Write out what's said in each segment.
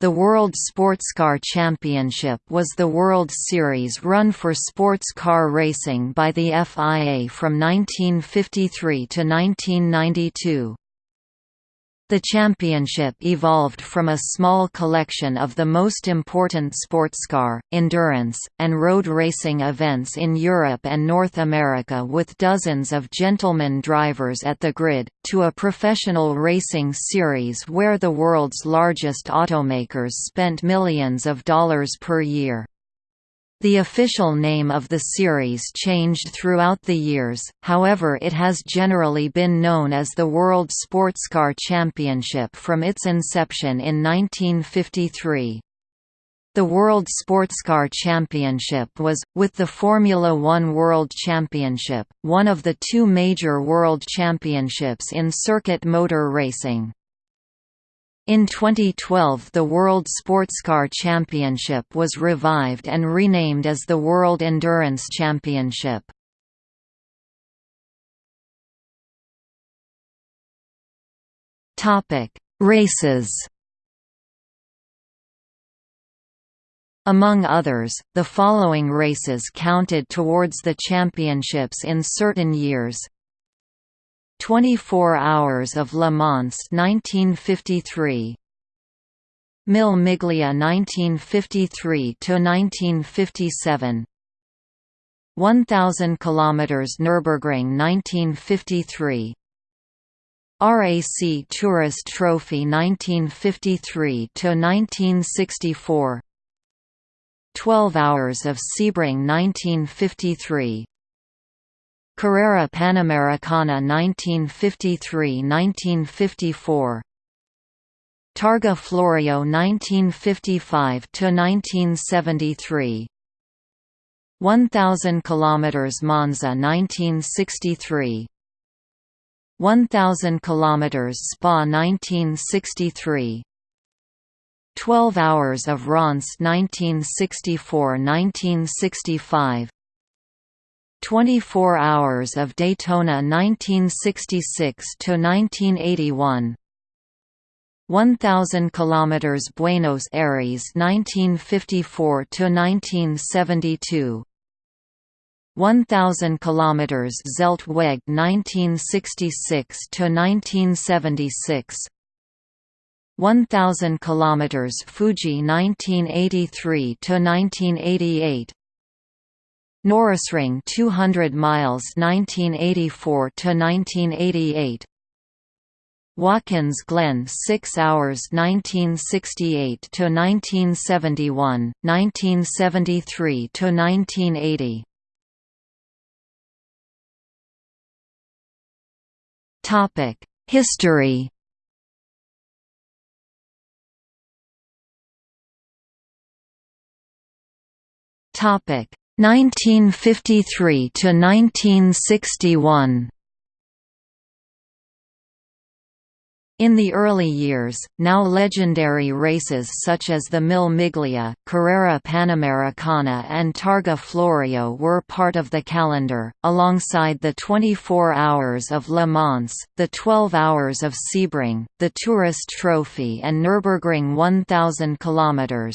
The World Sportscar Championship was the World Series run for sports car racing by the FIA from 1953 to 1992. The championship evolved from a small collection of the most important sportscar, endurance, and road racing events in Europe and North America with dozens of gentlemen drivers at the grid, to a professional racing series where the world's largest automakers spent millions of dollars per year. The official name of the series changed throughout the years, however it has generally been known as the World Sportscar Championship from its inception in 1953. The World Sportscar Championship was, with the Formula One World Championship, one of the two major world championships in circuit motor racing. In 2012 the World Sportscar Championship was revived and renamed as the World Endurance Championship. Races Among others, the following races counted towards the championships in certain years 24 Hours of Le Mans 1953 Mille Miglia 1953 to 1957 1000 km Nürburgring 1953 RAC Tourist Trophy 1953 to 1964 12 Hours of Sebring 1953 Carrera Panamericana 1953–1954 Targa Florio 1955–1973 1000 km Monza 1963 1000 km Spa 1963 12 hours of Reims 1964–1965 24 Hours of Daytona 1966 to 1981 1000 kilometers Buenos Aires 1954 to 1972 1000 kilometers Zeltweg 1966 to 1976 1000 kilometers Fuji 1983 to 1988 Norrisring 200 miles 1984 to 1988 Watkins Glen 6 hours 1968 to 1971 1973 to 1980 Topic History. Topic 1953 to 1961 In the early years, now legendary races such as the Mille Miglia, Carrera Panamericana and Targa Florio were part of the calendar, alongside the 24 Hours of Le Mans, the 12 Hours of Sebring, the Tourist Trophy and Nürburgring 1000 km.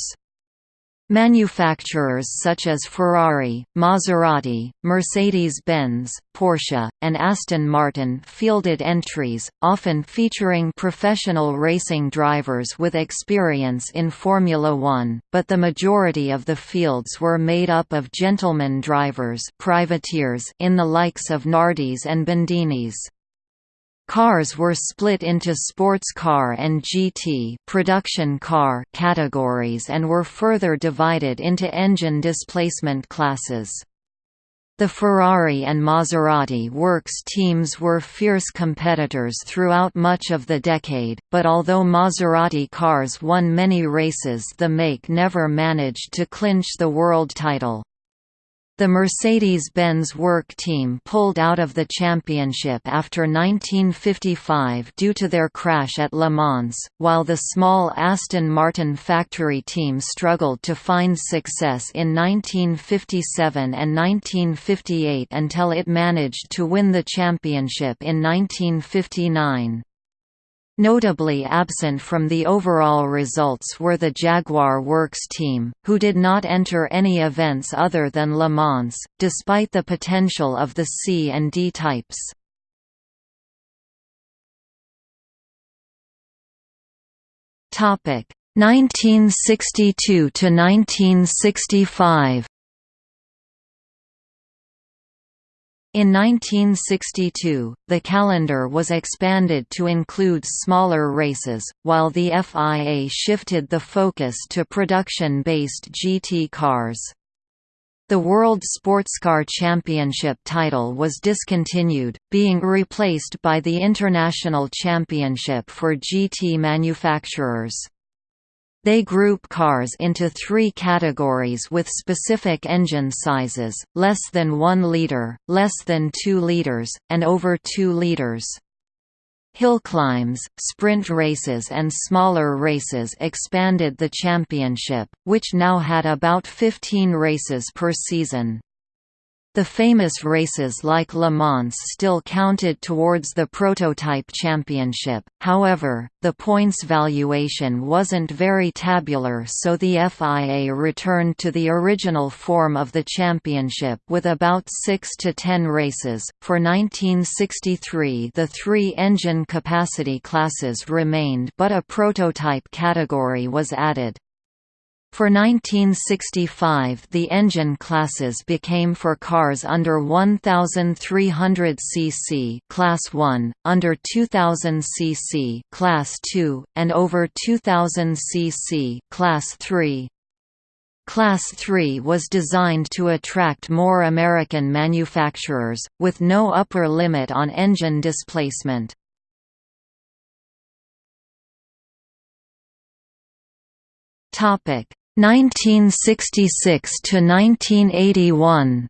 Manufacturers such as Ferrari, Maserati, Mercedes-Benz, Porsche, and Aston Martin fielded entries, often featuring professional racing drivers with experience in Formula One, but the majority of the fields were made up of gentlemen drivers privateers in the likes of Nardis and Bandinis. Cars were split into sports car and GT production car categories and were further divided into engine displacement classes. The Ferrari and Maserati works teams were fierce competitors throughout much of the decade, but although Maserati cars won many races the make never managed to clinch the world title. The Mercedes-Benz Work Team pulled out of the championship after 1955 due to their crash at Le Mans, while the small Aston Martin factory team struggled to find success in 1957 and 1958 until it managed to win the championship in 1959. Notably absent from the overall results were the Jaguar Works team, who did not enter any events other than Le Mans, despite the potential of the C and D types. Topic 1962 to 1965. In 1962, the calendar was expanded to include smaller races, while the FIA shifted the focus to production-based GT cars. The World Sportscar Championship title was discontinued, being replaced by the International Championship for GT manufacturers. They group cars into three categories with specific engine sizes, less than 1 liter, less than 2 liters, and over 2 liters. Hill climbs, sprint races and smaller races expanded the championship, which now had about 15 races per season. The famous races like Le Mans still counted towards the prototype championship, however, the points valuation wasn't very tabular so the FIA returned to the original form of the championship with about 6 to 10 races. For 1963 the three engine capacity classes remained but a prototype category was added. For 1965 the engine classes became for cars under 1300 cc class 1, under 2000 cc class 2, and over 2000 cc class 3. Class 3 was designed to attract more American manufacturers, with no upper limit on engine displacement. Topic 1966 to 1981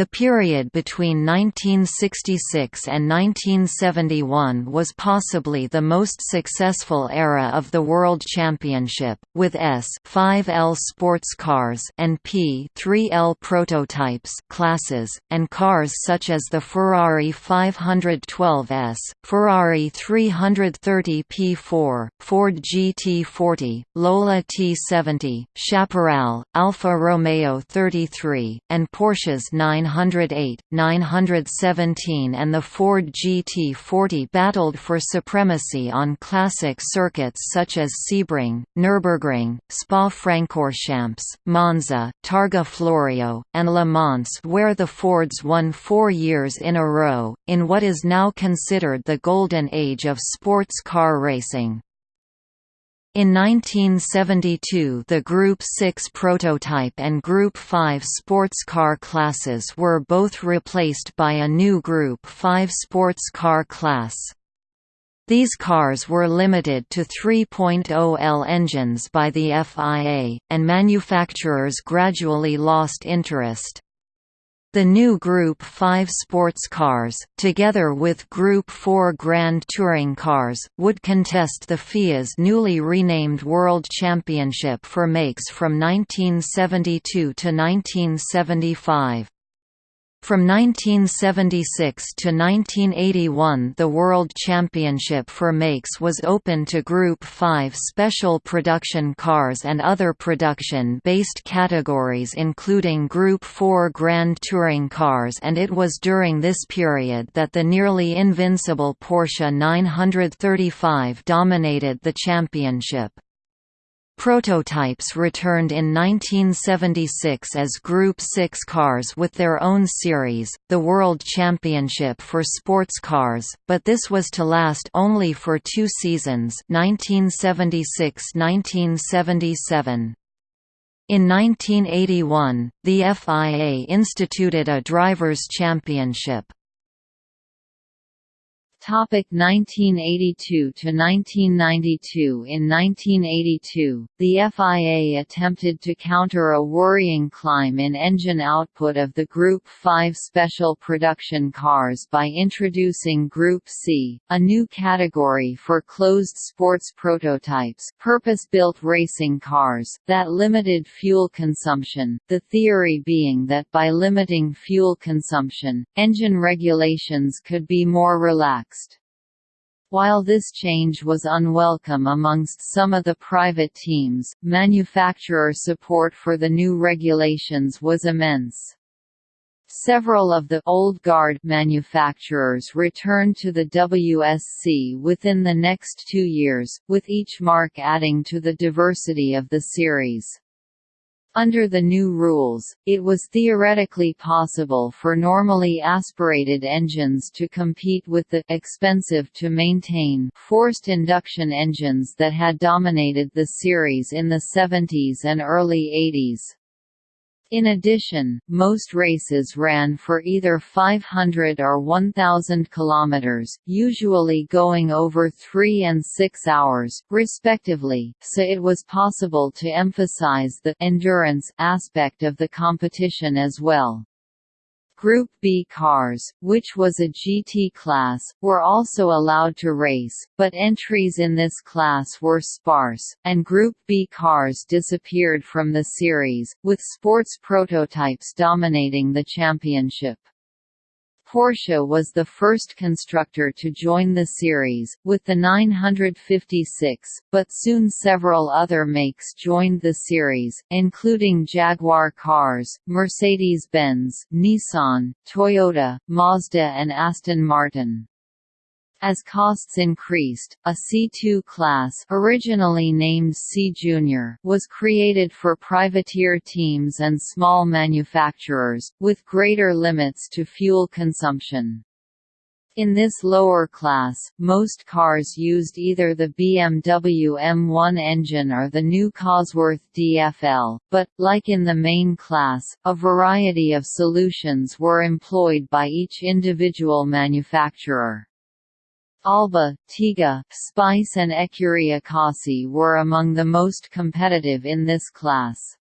The period between 1966 and 1971 was possibly the most successful era of the World Championship, with S 5L sports cars and P 3L prototypes classes, and cars such as the Ferrari 512S, Ferrari 330 P4, Ford GT40, Lola T70, Chaparral, Alfa Romeo 33, and Porsche's 9 908, 917 and the Ford GT40 battled for supremacy on classic circuits such as Sebring, Nürburgring, Spa-Francorchamps, Monza, Targa Florio, and Le Mans where the Fords won four years in a row, in what is now considered the golden age of sports car racing. In 1972 the Group 6 prototype and Group 5 sports car classes were both replaced by a new Group 5 sports car class. These cars were limited to 3.0L engines by the FIA, and manufacturers gradually lost interest. The new Group 5 sports cars, together with Group 4 Grand Touring cars, would contest the FIA's newly renamed World Championship for makes from 1972 to 1975. From 1976 to 1981 the World Championship for makes was open to Group 5 special production cars and other production-based categories including Group 4 Grand Touring cars and it was during this period that the nearly invincible Porsche 935 dominated the championship. Prototypes returned in 1976 as Group 6 cars with their own series, the World Championship for sports cars, but this was to last only for two seasons 1976–1977. In 1981, the FIA instituted a Drivers' Championship. Topic 1982 to 1992 In 1982, the FIA attempted to counter a worrying climb in engine output of the Group 5 special production cars by introducing Group C, a new category for closed sports prototypes, purpose-built racing cars that limited fuel consumption. The theory being that by limiting fuel consumption, engine regulations could be more relaxed while this change was unwelcome amongst some of the private teams, manufacturer support for the new regulations was immense. Several of the old guard manufacturers returned to the WSC within the next two years, with each marque adding to the diversity of the series. Under the new rules, it was theoretically possible for normally aspirated engines to compete with the expensive-to-maintain forced induction engines that had dominated the series in the 70s and early 80s. In addition, most races ran for either 500 or 1,000 kilometers, usually going over 3 and 6 hours, respectively, so it was possible to emphasize the endurance aspect of the competition as well. Group B cars, which was a GT class, were also allowed to race, but entries in this class were sparse, and Group B cars disappeared from the series, with sports prototypes dominating the championship. Porsche was the first constructor to join the series, with the 956, but soon several other makes joined the series, including Jaguar cars, Mercedes-Benz, Nissan, Toyota, Mazda and Aston Martin. As costs increased, a C2 class originally named C Junior was created for privateer teams and small manufacturers, with greater limits to fuel consumption. In this lower class, most cars used either the BMW M1 engine or the new Cosworth DFL, but, like in the main class, a variety of solutions were employed by each individual manufacturer. Alba, Tiga, Spice and Ecurie Ecosse were among the most competitive in this class.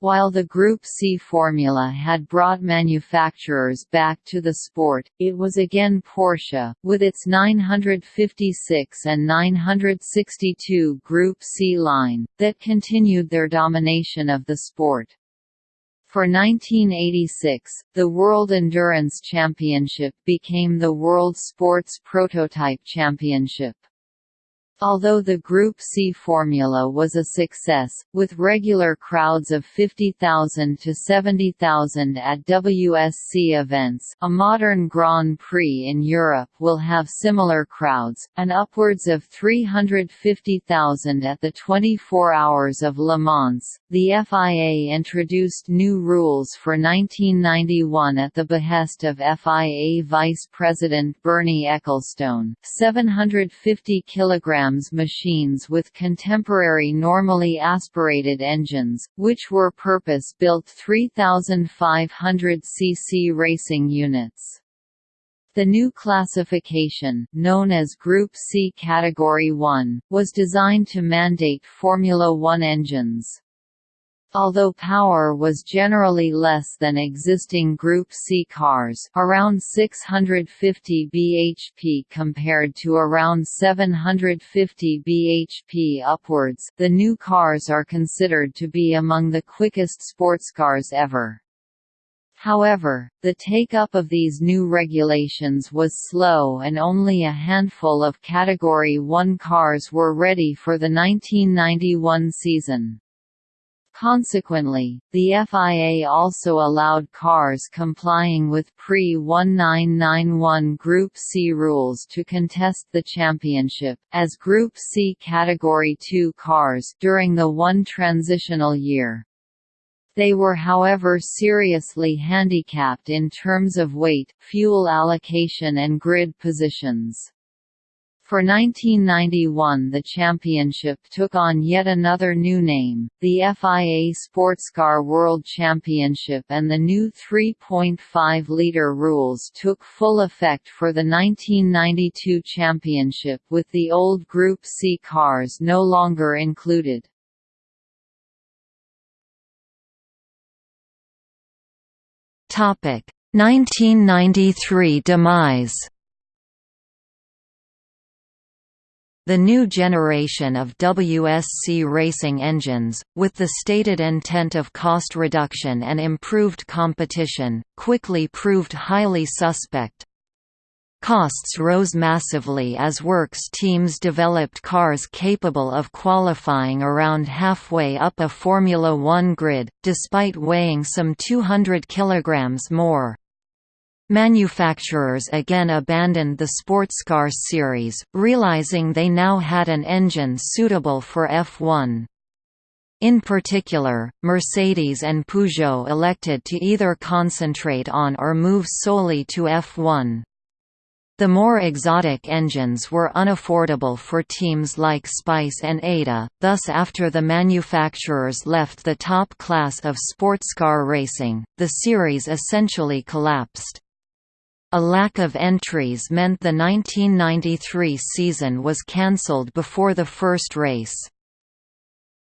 While the Group C formula had brought manufacturers back to the sport, it was again Porsche, with its 956 and 962 Group C line, that continued their domination of the sport. For 1986, the World Endurance Championship became the World Sports Prototype Championship. Although the Group C formula was a success, with regular crowds of 50,000 to 70,000 at WSC events a modern Grand Prix in Europe will have similar crowds, and upwards of 350,000 at the 24 Hours of Le Mans, the FIA introduced new rules for 1991 at the behest of FIA Vice President Bernie Ecclestone. 750 kilograms machines with contemporary normally aspirated engines, which were purpose-built 3,500 cc racing units. The new classification, known as Group C Category 1, was designed to mandate Formula One engines. Although power was generally less than existing Group C cars around 650 bhp compared to around 750 bhp upwards the new cars are considered to be among the quickest sports cars ever. However, the take-up of these new regulations was slow and only a handful of Category 1 cars were ready for the 1991 season. Consequently, the FIA also allowed cars complying with pre-1991 Group C rules to contest the championship, as Group C Category 2 cars during the one transitional year. They were however seriously handicapped in terms of weight, fuel allocation and grid positions. For 1991 the championship took on yet another new name, the FIA Sportscar World Championship and the new 3.5-litre rules took full effect for the 1992 championship with the old Group C cars no longer included. Topic 1993 demise The new generation of WSC racing engines, with the stated intent of cost reduction and improved competition, quickly proved highly suspect. Costs rose massively as works teams developed cars capable of qualifying around halfway up a Formula One grid, despite weighing some 200 kilograms more. Manufacturers again abandoned the Sportscar series, realizing they now had an engine suitable for F1. In particular, Mercedes and Peugeot elected to either concentrate on or move solely to F1. The more exotic engines were unaffordable for teams like Spice and Ada, thus after the manufacturers left the top class of sportscar racing, the series essentially collapsed. A lack of entries meant the 1993 season was cancelled before the first race.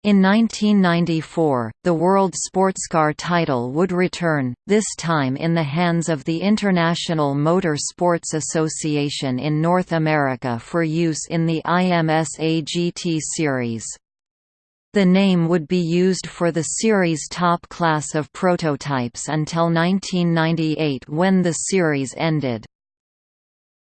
In 1994, the World Sportscar title would return, this time in the hands of the International Motor Sports Association in North America for use in the IMSA GT Series. The name would be used for the series' top class of prototypes until 1998 when the series ended.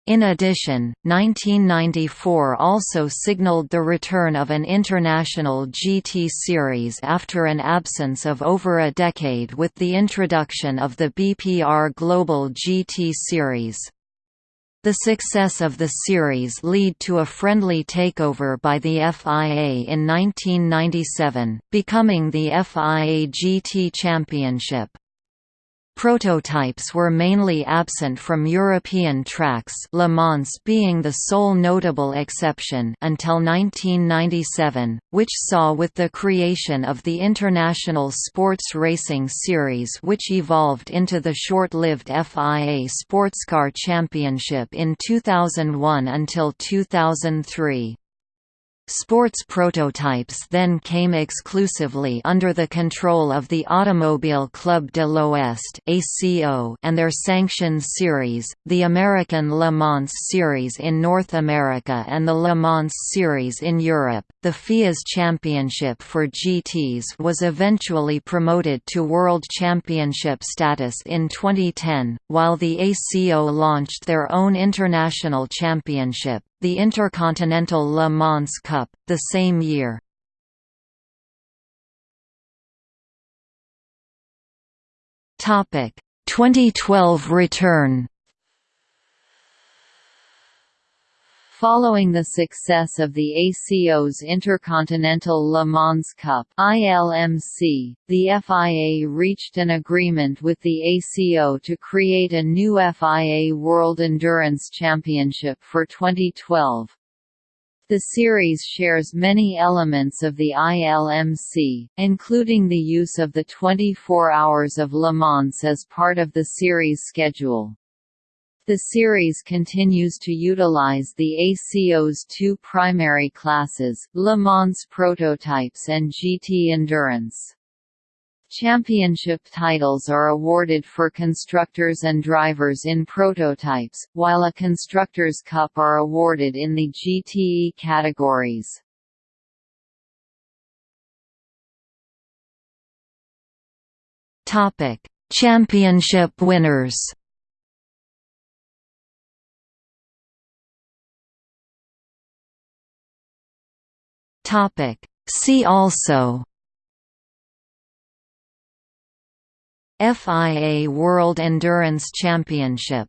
In addition, 1994 also signaled the return of an international GT series after an absence of over a decade with the introduction of the BPR Global GT series. The success of the series lead to a friendly takeover by the FIA in 1997, becoming the FIA GT Championship. Prototypes were mainly absent from European tracks Le Mans being the sole notable exception until 1997, which saw with the creation of the International Sports Racing Series which evolved into the short-lived FIA Sportscar Championship in 2001 until 2003. Sports prototypes then came exclusively under the control of the Automobile Club de l'Ouest and their sanctioned series, the American Le Mans Series in North America and the Le Mans Series in Europe. The FIA's championship for GTs was eventually promoted to World Championship status in 2010, while the ACO launched their own international championship, the Intercontinental Le Mans Cup, the same year. Topic 2012 return Following the success of the ACO's Intercontinental Le Mans Cup ILMC, the FIA reached an agreement with the ACO to create a new FIA World Endurance Championship for 2012. The series shares many elements of the ILMC, including the use of the 24 Hours of Le Mans as part of the series schedule. The series continues to utilize the ACO's two primary classes, Le Mans Prototypes and GT Endurance. Championship titles are awarded for constructors and drivers in prototypes, while a Constructors' Cup are awarded in the GTE categories. Championship winners Topic. See also FIA World Endurance Championship